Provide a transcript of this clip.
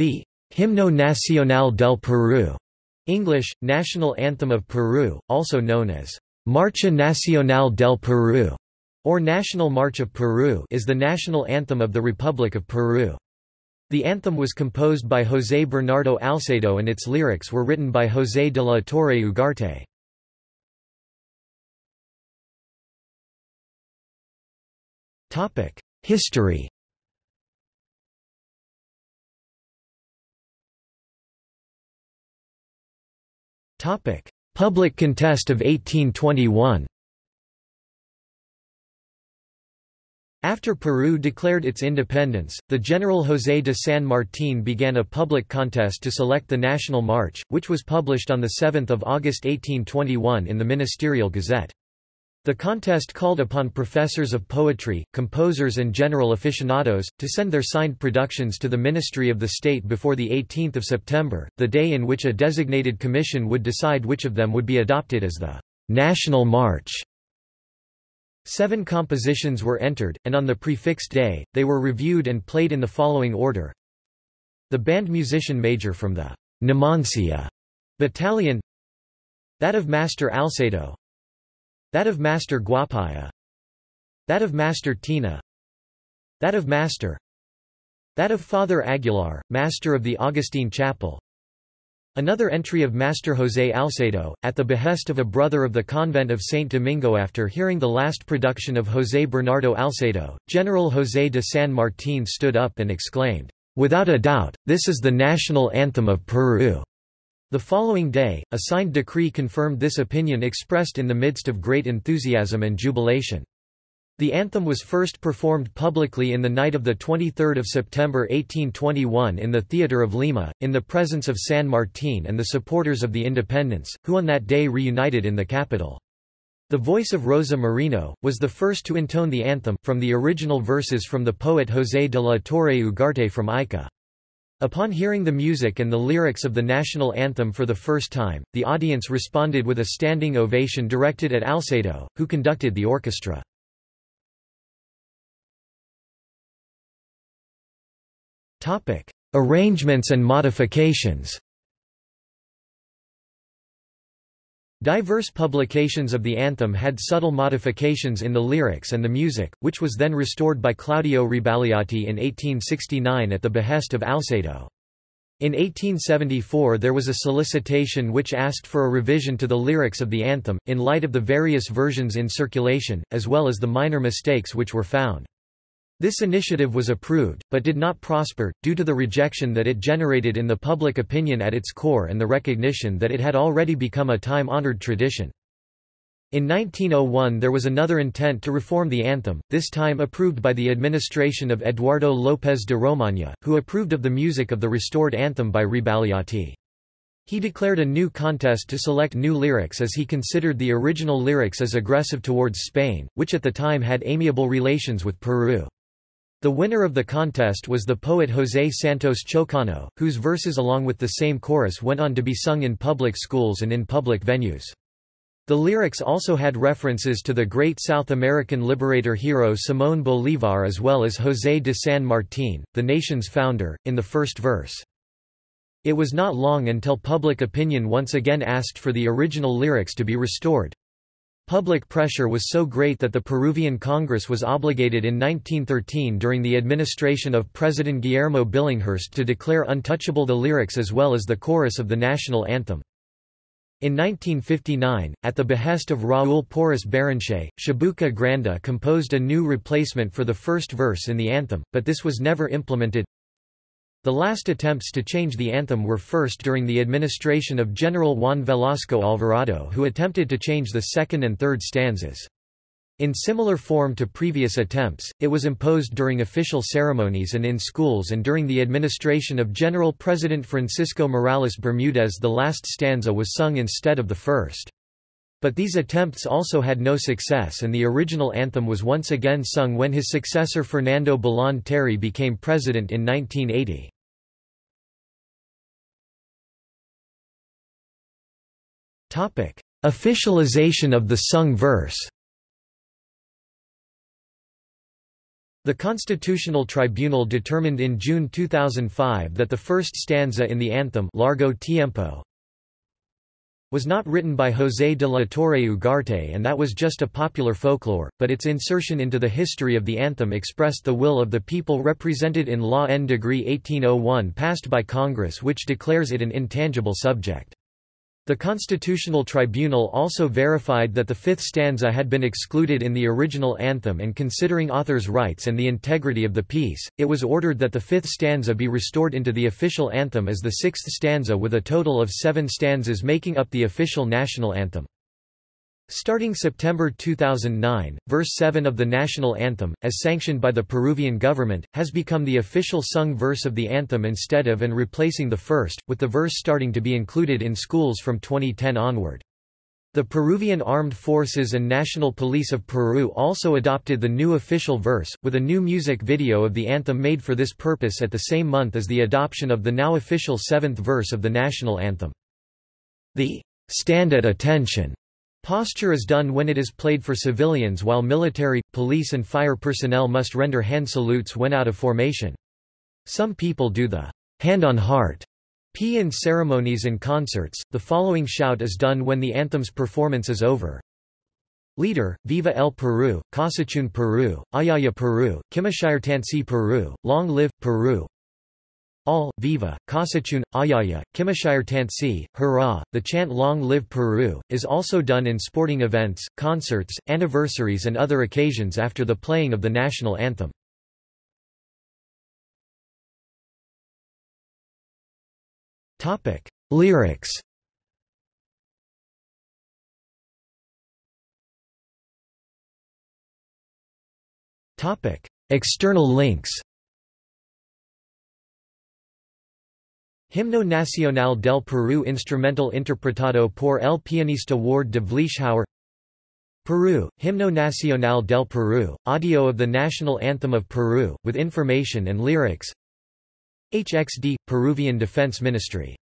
The Himno Nacional del Perú, English, National Anthem of Peru, also known as Marcha Nacional del Perú, or National March of Peru is the national anthem of the Republic of Peru. The anthem was composed by José Bernardo Alcedo and its lyrics were written by José de la Torre Ugarte. History Public contest of 1821 After Peru declared its independence, the General José de San Martín began a public contest to select the National March, which was published on 7 August 1821 in the Ministerial Gazette. The contest called upon professors of poetry, composers and general aficionados, to send their signed productions to the Ministry of the State before 18 September, the day in which a designated commission would decide which of them would be adopted as the «National March». Seven compositions were entered, and on the prefixed day, they were reviewed and played in the following order. The band musician major from the Numancia battalion That of Master Alcedo That of Master Guapaya. That of Master Tina. That of Master. That of Father Aguilar, Master of the Augustine Chapel. Another entry of Master José Alcedo, at the behest of a brother of the convent of Saint Domingo after hearing the last production of José Bernardo Alcedo, General José de San Martín stood up and exclaimed, "'Without a doubt, this is the national anthem of Peru." The following day, a signed decree confirmed this opinion expressed in the midst of great enthusiasm and jubilation. The anthem was first performed publicly in the night of 23 September 1821 in the Theatre of Lima, in the presence of San Martín and the supporters of the independence, who on that day reunited in the capital. The voice of Rosa Merino, was the first to intone the anthem, from the original verses from the poet José de la Torre Ugarte from Ica. Upon hearing the music and the lyrics of the national anthem for the first time, the audience responded with a standing ovation directed at Alcedo, who conducted the orchestra. Arrangements and modifications. Diverse publications of the anthem had subtle modifications in the lyrics and the music, which was then restored by Claudio Rebagliati in 1869 at the behest of Alcedo. In 1874 there was a solicitation which asked for a revision to the lyrics of the anthem, in light of the various versions in circulation, as well as the minor mistakes which were found. This initiative was approved, but did not prosper, due to the rejection that it generated in the public opinion at its core and the recognition that it had already become a time-honored tradition. In 1901 there was another intent to reform the anthem, this time approved by the administration of Eduardo López de Romaña, who approved of the music of the restored anthem by Rebagliati. He declared a new contest to select new lyrics as he considered the original lyrics as aggressive towards Spain, which at the time had amiable relations with Peru. The winner of the contest was the poet José Santos Chocano, whose verses along with the same chorus went on to be sung in public schools and in public venues. The lyrics also had references to the great South American liberator hero Simón Bolívar as well as José de San Martín, the nation's founder, in the first verse. It was not long until public opinion once again asked for the original lyrics to be restored. Public pressure was so great that the Peruvian Congress was obligated in 1913 during the administration of President Guillermo Billinghurst to declare untouchable the lyrics as well as the chorus of the national anthem. In 1959, at the behest of Raúl Porras Barrenechea, Chabuca Granda composed a new replacement for the first verse in the anthem, but this was never implemented. The last attempts to change the anthem were first during the administration of General Juan Velasco Alvarado who attempted to change the second and third stanzas. In similar form to previous attempts, it was imposed during official ceremonies and in schools and during the administration of General President Francisco Morales Bermudez the last stanza was sung instead of the first. But these attempts also had no success and the original anthem was once again sung when his successor Fernando Belaúnde Terry became president in 1980. Officialization of the sung verse The Constitutional Tribunal determined in June 2005 that the first stanza in the anthem Largo Tiempo was not written by José de la Torre Ugarte and that was just a popular folklore, but its insertion into the history of the anthem expressed the will of the people represented in Law N. Degree 1801 passed by Congress which declares it an intangible subject. The Constitutional Tribunal also verified that the fifth stanza had been excluded in the original anthem and considering authors' rights and the integrity of the piece, it was ordered that the fifth stanza be restored into the official anthem as the sixth stanza with a total of seven stanzas making up the official national anthem. Starting September 2009, verse 7 of the national anthem, as sanctioned by the Peruvian government, has become the official sung verse of the anthem instead of and replacing the first, with the verse starting to be included in schools from 2010 onward. The Peruvian Armed Forces and National Police of Peru also adopted the new official verse, with a new music video of the anthem made for this purpose at the same month as the adoption of the now official seventh verse of the national anthem. The stand at attention Posture is done when it is played for civilians while military, police and fire personnel must render hand salutes when out of formation. Some people do the hand on heart P in ceremonies and concerts. The following shout is done when the anthem's performance is over. Leader, Viva el Peru, Casachun Peru, Ayaya Peru, Kimashirtansi Peru, Long Live, Peru all, Viva, Kasachun, Ayaya, Kimashirtansi, Hurrah! The chant Long Live Peru, is also done in sporting events, concerts, anniversaries and other occasions after the playing of the national anthem. Lyrics External links Himno Nacional del Perú Instrumental interpretado por el pianista Ward de Vleeschhouwer Peru, Himno Nacional del Perú, audio of the national anthem of Peru, with information and lyrics. HXD, Peruvian Defense Ministry